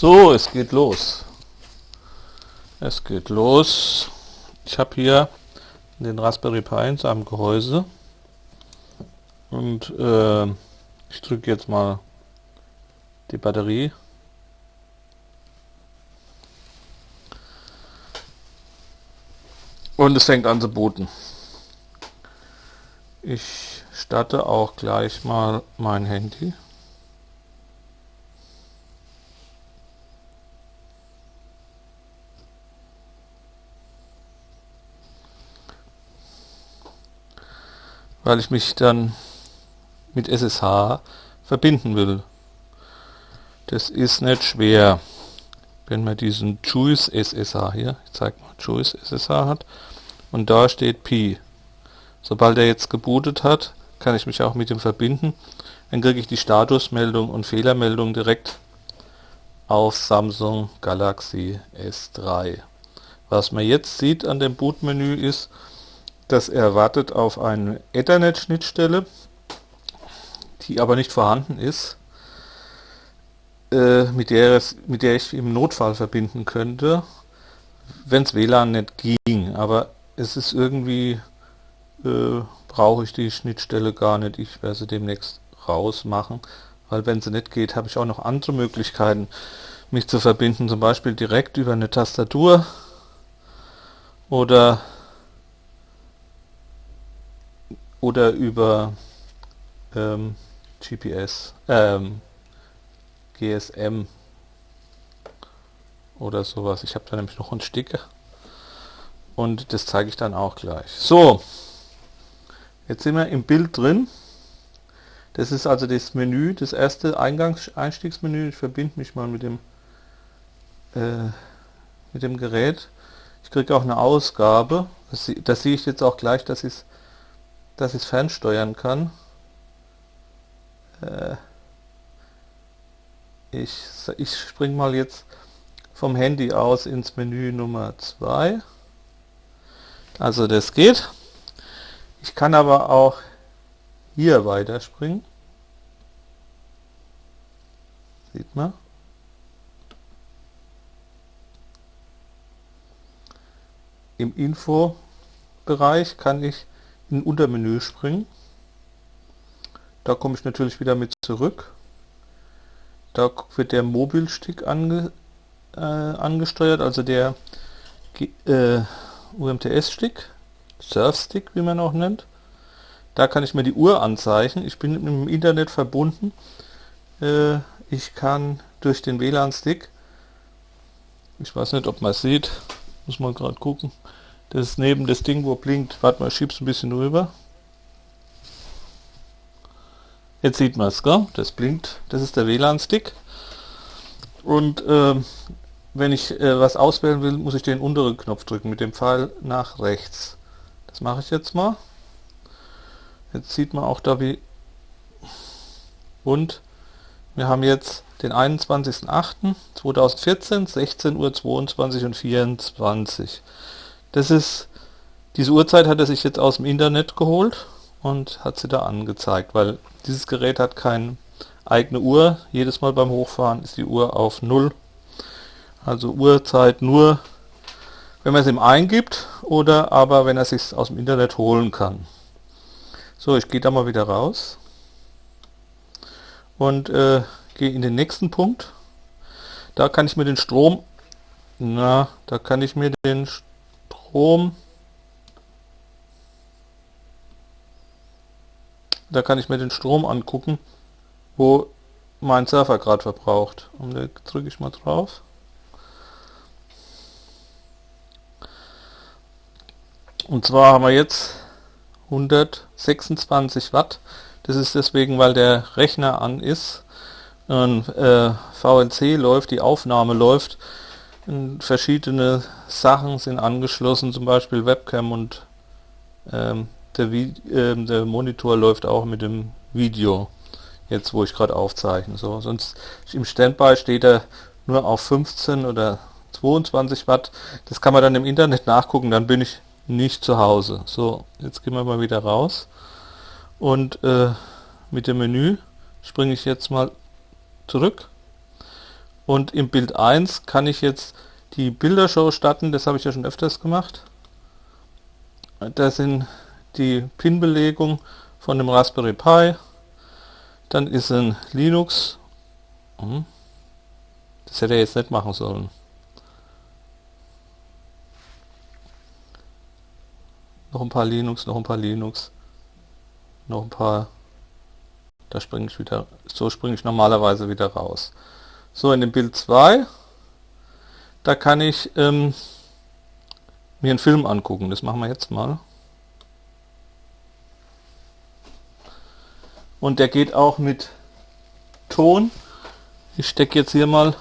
So, es geht los. Es geht los. Ich habe hier den Raspberry Pi in seinem Gehäuse und äh, ich drücke jetzt mal die Batterie. Und es fängt an zu booten. Ich starte auch gleich mal mein Handy. Weil ich mich dann mit SSH verbinden will. Das ist nicht schwer. Wenn man diesen Juice SSH hier, ich zeige mal, Juice SSH hat und da steht Pi. Sobald er jetzt gebootet hat, kann ich mich auch mit ihm verbinden. Dann kriege ich die Statusmeldung und Fehlermeldung direkt auf Samsung Galaxy S3. Was man jetzt sieht an dem Bootmenü ist, dass er wartet auf eine Ethernet-Schnittstelle, die aber nicht vorhanden ist, äh, mit, der mit der ich im Notfall verbinden könnte, wenn es WLAN nicht ging. Aber es ist irgendwie, äh, brauche ich die Schnittstelle gar nicht. Ich werde sie demnächst rausmachen, weil wenn sie nicht geht, habe ich auch noch andere Möglichkeiten, mich zu verbinden, zum Beispiel direkt über eine Tastatur oder oder über ähm, GPS, ähm, GSM oder sowas. Ich habe da nämlich noch einen Sticker und das zeige ich dann auch gleich. So, jetzt sind wir im Bild drin. Das ist also das Menü, das erste Eingangs-Einstiegsmenü. Ich verbinde mich mal mit dem äh, mit dem Gerät. Ich kriege auch eine Ausgabe. Das, das sehe ich jetzt auch gleich, dass ich es dass ich es fernsteuern kann. Äh, ich, ich spring mal jetzt vom Handy aus ins Menü Nummer 2. Also das geht. Ich kann aber auch hier weiterspringen. Sieht man. Im Info-Bereich kann ich in Untermenü springen. Da komme ich natürlich wieder mit zurück. Da wird der Mobilstick ange, äh, angesteuert, also der äh, UMTS-Stick, Surf-Stick, wie man auch nennt. Da kann ich mir die Uhr anzeichnen. Ich bin im Internet verbunden. Äh, ich kann durch den WLAN-Stick, ich weiß nicht, ob man es sieht, muss man gerade gucken, das ist neben das Ding, wo blinkt. Warte mal, schieb's ein bisschen rüber. Jetzt sieht man es? Das blinkt. Das ist der WLAN-Stick. Und äh, wenn ich äh, was auswählen will, muss ich den unteren Knopf drücken mit dem Pfeil nach rechts. Das mache ich jetzt mal. Jetzt sieht man auch da wie... Und wir haben jetzt den 21.08.2014, 16 Uhr 22 und 24. Das ist, diese Uhrzeit hat er sich jetzt aus dem Internet geholt und hat sie da angezeigt, weil dieses Gerät hat keine eigene Uhr. Jedes Mal beim Hochfahren ist die Uhr auf Null. Also Uhrzeit nur, wenn man es ihm eingibt oder aber wenn er sich aus dem Internet holen kann. So, ich gehe da mal wieder raus und äh, gehe in den nächsten Punkt. Da kann ich mir den Strom, na, da kann ich mir den Strom. Da kann ich mir den Strom angucken, wo mein Surfer gerade verbraucht. Und da drücke ich mal drauf. Und zwar haben wir jetzt 126 Watt. Das ist deswegen, weil der Rechner an ist. Und, äh, VNC läuft, die Aufnahme läuft verschiedene Sachen sind angeschlossen, zum Beispiel Webcam und ähm, der, äh, der, Monitor läuft auch mit dem Video, jetzt wo ich gerade aufzeichne. So, sonst im Standby steht er nur auf 15 oder 22 Watt. Das kann man dann im Internet nachgucken, dann bin ich nicht zu Hause. So, jetzt gehen wir mal wieder raus und äh, mit dem Menü springe ich jetzt mal zurück Und im Bild 1 kann ich jetzt die Bildershow starten, das habe ich ja schon öfters gemacht. Da sind die Pin-Belegung von dem Raspberry Pi. Dann ist ein Linux. Hm. Das hätte er jetzt nicht machen sollen. Noch ein paar Linux, noch ein paar Linux. Noch ein paar. Da springe ich wieder. So springe ich normalerweise wieder raus. So, in dem Bild 2, da kann ich ähm, mir einen Film angucken. Das machen wir jetzt mal. Und der geht auch mit Ton. Ich stecke jetzt hier mal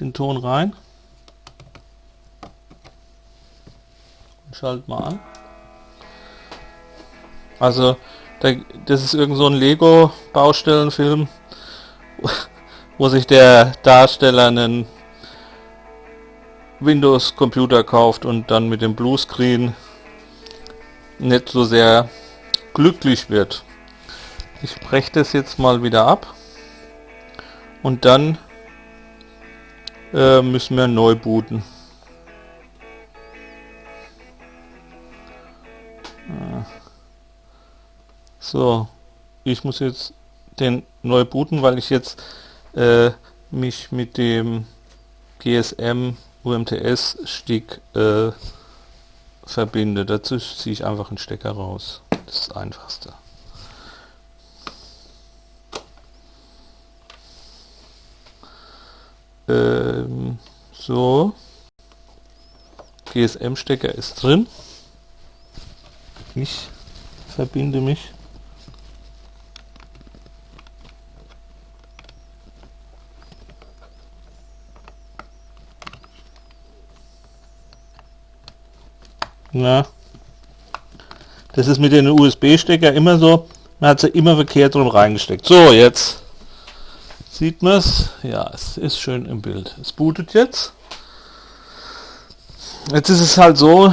den Ton rein. Und schalte mal an. Also, das ist irgend so ein Lego-Baustellenfilm wo sich der Darsteller einen Windows-Computer kauft und dann mit dem Bluescreen nicht so sehr glücklich wird. Ich breche das jetzt mal wieder ab und dann äh, müssen wir neu booten. So, ich muss jetzt den neu booten, weil ich jetzt äh, mich mit dem GSM UMTS Stick äh, verbinde. Dazu ziehe ich einfach einen Stecker raus. Das ist das einfachste. Ähm, so. GSM-Stecker ist drin. Ich verbinde mich Na, das ist mit den USB-Stecker immer so, man hat sie immer verkehrt rum reingesteckt. So, jetzt sieht man es. Ja, es ist schön im Bild. Es bootet jetzt. Jetzt ist es halt so,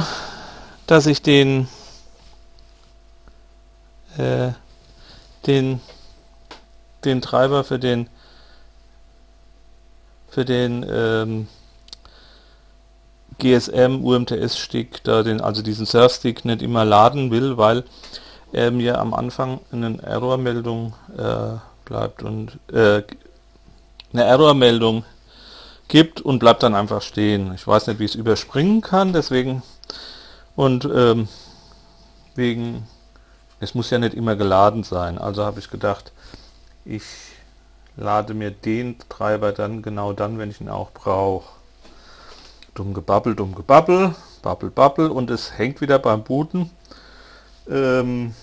dass ich den äh, den den Treiber für den für den ähm, GSM UMTS Stick, da den, also diesen Surfstick nicht immer laden will, weil er mir am Anfang eine Errormeldung äh, bleibt und äh, eine Errormeldung gibt und bleibt dann einfach stehen. Ich weiß nicht, wie ich es überspringen kann, deswegen und ähm, wegen es muss ja nicht immer geladen sein. Also habe ich gedacht, ich lade mir den Treiber dann genau dann, wenn ich ihn auch brauche. Dumm gebabbel, dumm gebabbel, babbel, babbel und es hängt wieder beim Booten. Ähm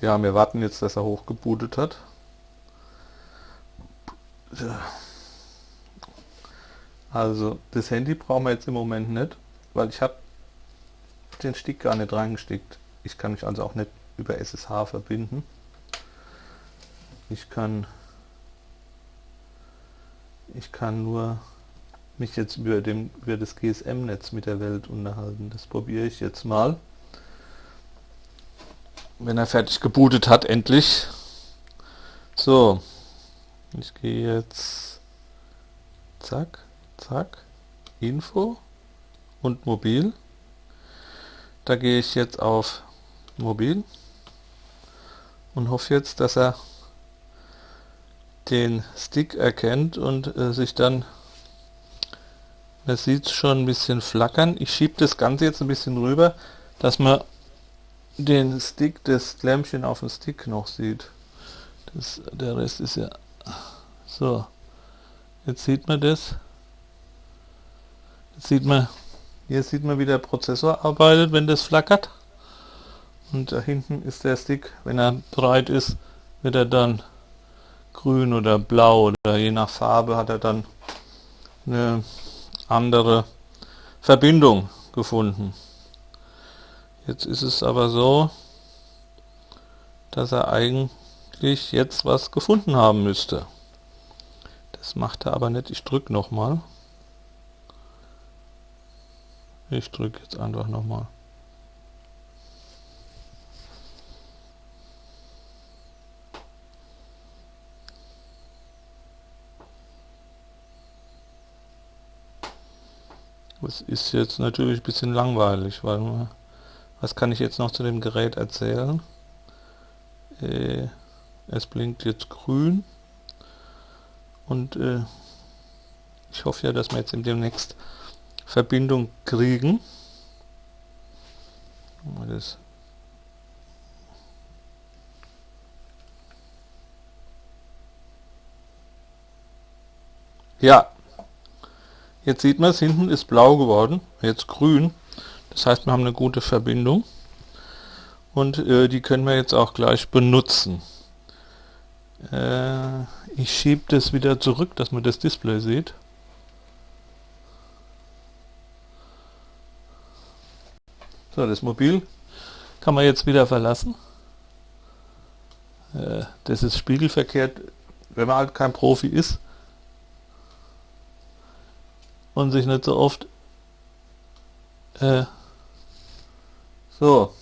ja, wir warten jetzt, dass er hochgebootet hat. Also das Handy brauchen wir jetzt im Moment nicht, weil ich habe den Stick gar nicht reingesteckt. Ich kann mich also auch nicht über SSH verbinden. Ich kann ich kann nur mich jetzt über, dem, über das GSM-Netz mit der Welt unterhalten. Das probiere ich jetzt mal. Wenn er fertig gebootet hat, endlich. So, ich gehe jetzt, zack, zack, Info und Mobil. Da gehe ich jetzt auf Mobil und hoffe jetzt, dass er den Stick erkennt und äh, sich dann, man sieht schon ein bisschen flackern. Ich schiebe das Ganze jetzt ein bisschen rüber, dass man den Stick, das Lämpchen auf dem Stick noch sieht. Das, der Rest ist ja so. Jetzt sieht man das. Jetzt sieht man, hier sieht man, wie der Prozessor arbeitet, wenn das flackert. Und da hinten ist der Stick, wenn er breit ist, wird er dann grün oder blau oder je nach Farbe hat er dann eine andere Verbindung gefunden. Jetzt ist es aber so, dass er eigentlich jetzt was gefunden haben müsste. Das macht er aber nicht. Ich drücke nochmal. Ich drücke jetzt einfach nochmal. Das ist jetzt natürlich ein bisschen langweilig, weil was kann ich jetzt noch zu dem Gerät erzählen? Äh, es blinkt jetzt grün und äh, ich hoffe ja, dass wir jetzt demnächst Verbindung kriegen. Das ja, Jetzt sieht man es, hinten ist blau geworden, jetzt grün. Das heißt, wir haben eine gute Verbindung. Und äh, die können wir jetzt auch gleich benutzen. Äh, ich schiebe das wieder zurück, dass man das Display sieht. So, das Mobil kann man jetzt wieder verlassen. Äh, das ist spiegelverkehrt, wenn man halt kein Profi ist und sich nicht so oft äh, so.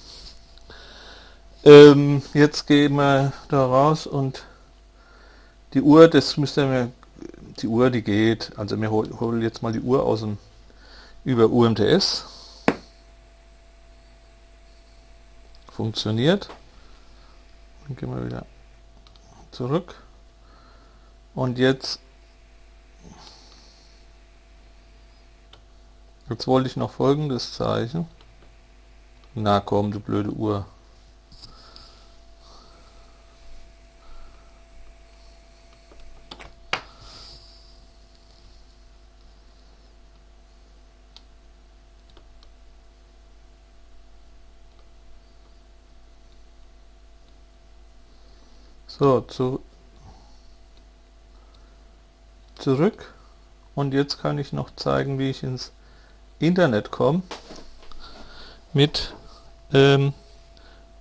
Ähm, jetzt gehen wir da raus und die Uhr, das müsste mir die Uhr, die geht, also wir holen jetzt mal die Uhr aus dem über UMTS funktioniert. Dann gehen wir wieder zurück. Und jetzt Jetzt wollte ich noch folgendes zeichnen. Na komm, du blöde Uhr. So, zu, zurück. Und jetzt kann ich noch zeigen, wie ich ins Internet komme mit ähm,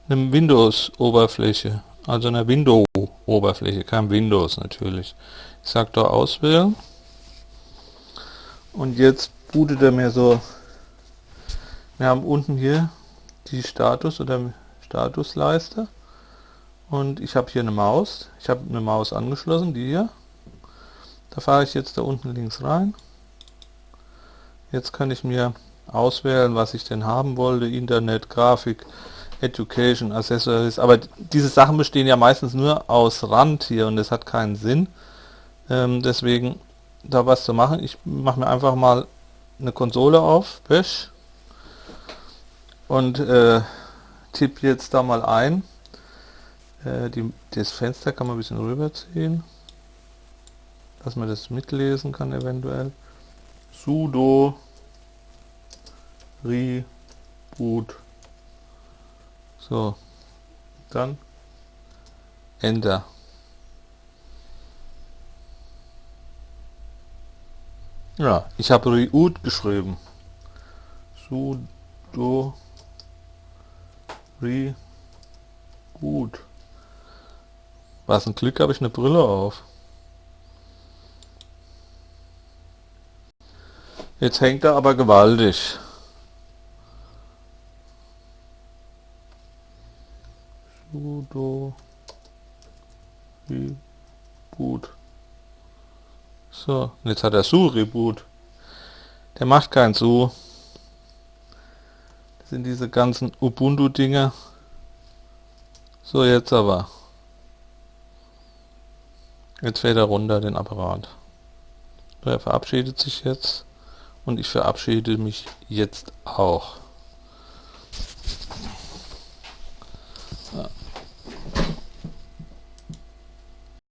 einem Windows-Oberfläche, also einer Window-Oberfläche, kein Windows natürlich. Ich sage da auswählen. Und jetzt bootet er mir so, wir haben unten hier die Status oder Statusleiste. Und ich habe hier eine Maus, ich habe eine Maus angeschlossen, die hier, da fahre ich jetzt da unten links rein Jetzt kann ich mir auswählen, was ich denn haben wollte. Internet, Grafik, Education, Accessories. Aber diese Sachen bestehen ja meistens nur aus Rand hier und das hat keinen Sinn. Ähm, deswegen da was zu machen. Ich mache mir einfach mal eine Konsole auf, Bash und äh, tippe jetzt da mal ein. Äh, die, das Fenster kann man ein bisschen rüberziehen, dass man das mitlesen kann eventuell sudo reboot so. Dann enter. Ja ich habe reboot geschrieben. Sudo reboot was ein Glück habe ich eine Brille auf Jetzt hängt er aber gewaltig. Sudo Reboot. So, und jetzt hat er Su Reboot. Der macht kein Su. Das sind diese ganzen Ubuntu Dinge. So, jetzt aber. Jetzt fährt er runter, den Apparat. Er verabschiedet sich jetzt und ich verabschiede mich jetzt auch.